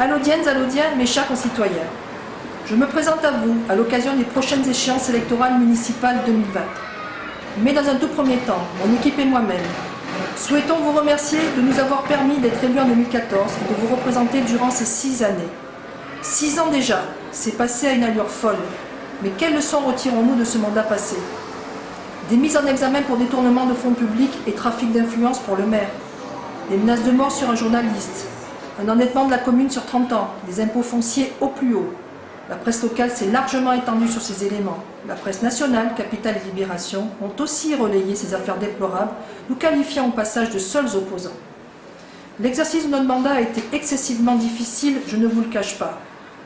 Allodiennes, Allodiens, mes chers concitoyens, je me présente à vous à l'occasion des prochaines échéances électorales municipales 2020. Mais dans un tout premier temps, mon équipe et moi-même, souhaitons vous remercier de nous avoir permis d'être élus en 2014 et de vous représenter durant ces six années. Six ans déjà, c'est passé à une allure folle. Mais quelles leçons retirons-nous de ce mandat passé? Des mises en examen pour détournement de fonds publics et trafic d'influence pour le maire. Des menaces de mort sur un journaliste, un endettement de la commune sur 30 ans, des impôts fonciers au plus haut. La presse locale s'est largement étendue sur ces éléments. La presse nationale, Capitale et Libération, ont aussi relayé ces affaires déplorables, nous qualifiant au passage de seuls opposants. L'exercice de notre mandat a été excessivement difficile, je ne vous le cache pas.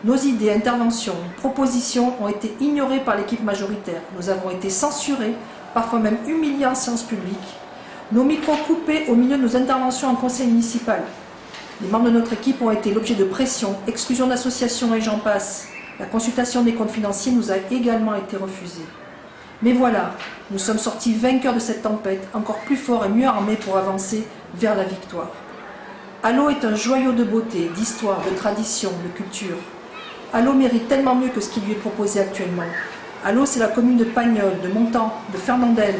Nos idées, interventions, propositions ont été ignorées par l'équipe majoritaire. Nous avons été censurés, parfois même humiliés en séance publique. Nos micros coupés au milieu de nos interventions en conseil municipal. Les membres de notre équipe ont été l'objet de pression, exclusion d'associations et j'en passe. La consultation des comptes financiers nous a également été refusée. Mais voilà, nous sommes sortis vainqueurs de cette tempête, encore plus forts et mieux armés pour avancer vers la victoire. Allo est un joyau de beauté, d'histoire, de tradition, de culture. Allo mérite tellement mieux que ce qui lui est proposé actuellement. Allo, c'est la commune de Pagnol, de Montant, de Fernandel.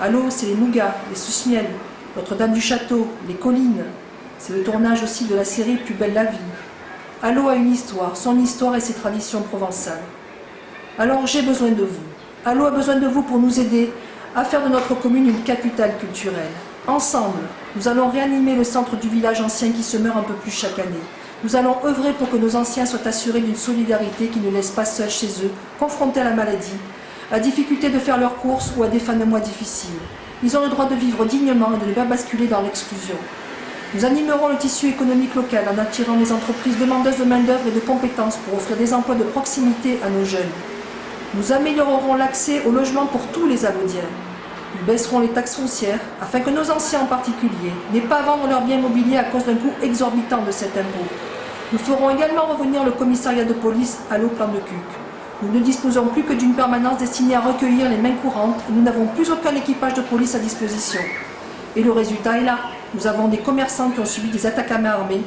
Allo, c'est les Nougats, les Susmiel, Notre-Dame du Château, les collines, c'est le tournage aussi de la série Plus belle la vie. Allo a une histoire, son histoire et ses traditions provençales. Alors j'ai besoin de vous. Allo a besoin de vous pour nous aider à faire de notre commune une capitale culturelle. Ensemble, nous allons réanimer le centre du village ancien qui se meurt un peu plus chaque année. Nous allons œuvrer pour que nos anciens soient assurés d'une solidarité qui ne laisse pas seuls chez eux, confrontés à la maladie, à la difficulté de faire leurs courses ou à des fins de mois difficiles. Ils ont le droit de vivre dignement et de ne pas basculer dans l'exclusion. Nous animerons le tissu économique local en attirant les entreprises demandeuses de main-d'œuvre et de compétences pour offrir des emplois de proximité à nos jeunes. Nous améliorerons l'accès au logement pour tous les Alodiens. Nous baisserons les taxes foncières afin que nos anciens en particulier n'aient pas à vendre leurs biens immobiliers à cause d'un coût exorbitant de cet impôt. Nous ferons également revenir le commissariat de police à l'eau plan de Cuc. Nous ne disposons plus que d'une permanence destinée à recueillir les mains courantes et nous n'avons plus aucun équipage de police à disposition. Et le résultat est là. Nous avons des commerçants qui ont subi des attaques à main armée,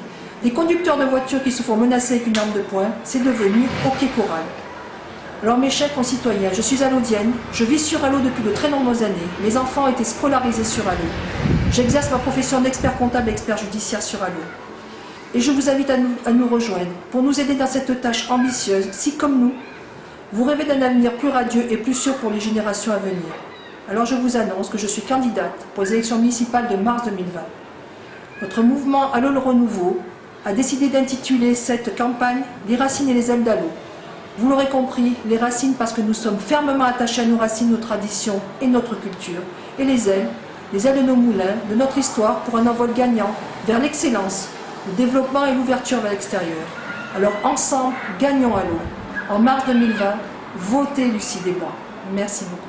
des conducteurs de voitures qui se font menacer avec une arme de poing. C'est devenu hockey choral. Alors mes chers concitoyens, je suis allodienne, je vis sur Allo depuis de très nombreuses années. Mes enfants ont été scolarisés sur Allo. J'exerce ma profession d'expert comptable et expert judiciaire sur Allo. Et je vous invite à nous rejoindre pour nous aider dans cette tâche ambitieuse, si comme nous, vous rêvez d'un avenir plus radieux et plus sûr pour les générations à venir. Alors je vous annonce que je suis candidate pour les élections municipales de mars 2020. Notre mouvement Allo le Renouveau a décidé d'intituler cette campagne « Les racines et les ailes d'Allo ». Vous l'aurez compris, les racines parce que nous sommes fermement attachés à nos racines, nos traditions et notre culture. Et les ailes, les ailes de nos moulins, de notre histoire pour un envol gagnant vers l'excellence, le développement et l'ouverture vers l'extérieur. Alors ensemble, gagnons à l'eau. En mars 2020, votez Desblancs. Merci beaucoup.